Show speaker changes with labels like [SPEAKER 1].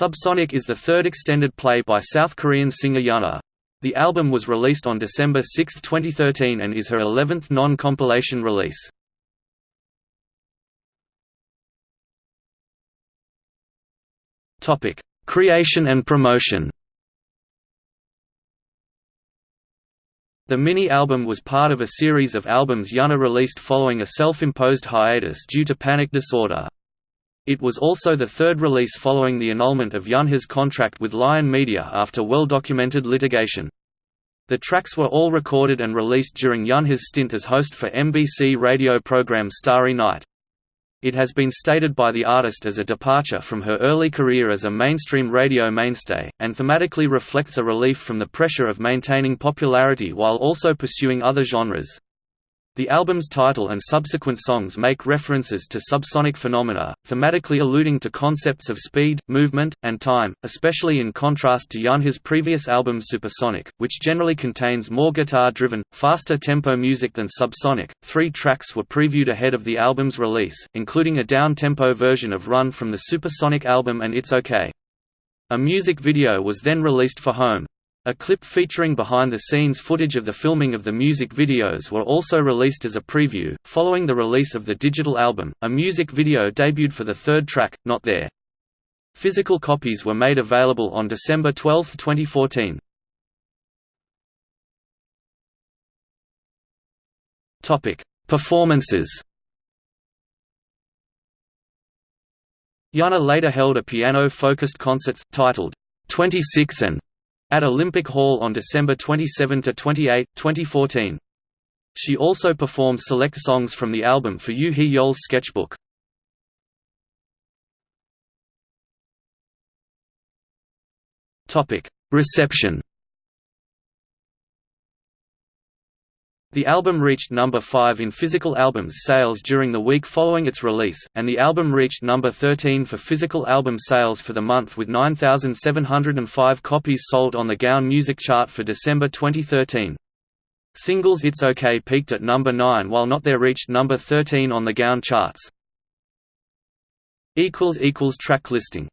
[SPEAKER 1] Subsonic is the third extended play by South Korean singer Yunha. The album was released on December 6, 2013 and is her 11th non-compilation release. Creation and promotion The mini-album was part of a series of albums Yunha released following a self-imposed hiatus due to panic disorder. It was also the third release following the annulment of Yunha's contract with Lion Media after well-documented litigation. The tracks were all recorded and released during Yunha's stint as host for MBC radio program Starry Night. It has been stated by the artist as a departure from her early career as a mainstream radio mainstay, and thematically reflects a relief from the pressure of maintaining popularity while also pursuing other genres. The album's title and subsequent songs make references to subsonic phenomena, thematically alluding to concepts of speed, movement, and time, especially in contrast to Yunha's previous album Supersonic, which generally contains more guitar-driven, faster tempo music than Subsonic. Three tracks were previewed ahead of the album's release, including a down-tempo version of Run from the Supersonic album and It's Okay. A music video was then released for Home. A clip featuring behind-the-scenes footage of the filming of the music videos were also released as a preview. Following the release of the digital album, a music video debuted for the third track, Not There. Physical copies were made available on December 12, 2014. Topic: Performances. Yunha later held a piano-focused concerts titled 26 and at Olympic Hall on December 27–28, 2014. She also performed select songs from the album for Yoo Hee-yeol's sketchbook. Reception The album reached number 5 in physical albums sales during the week following its release, and the album reached number 13 for physical album sales for the month with 9,705 copies sold on the Gaon Music Chart for December 2013. Singles It's OK peaked at number 9 while Not There reached number 13 on the Gaon charts. Track listing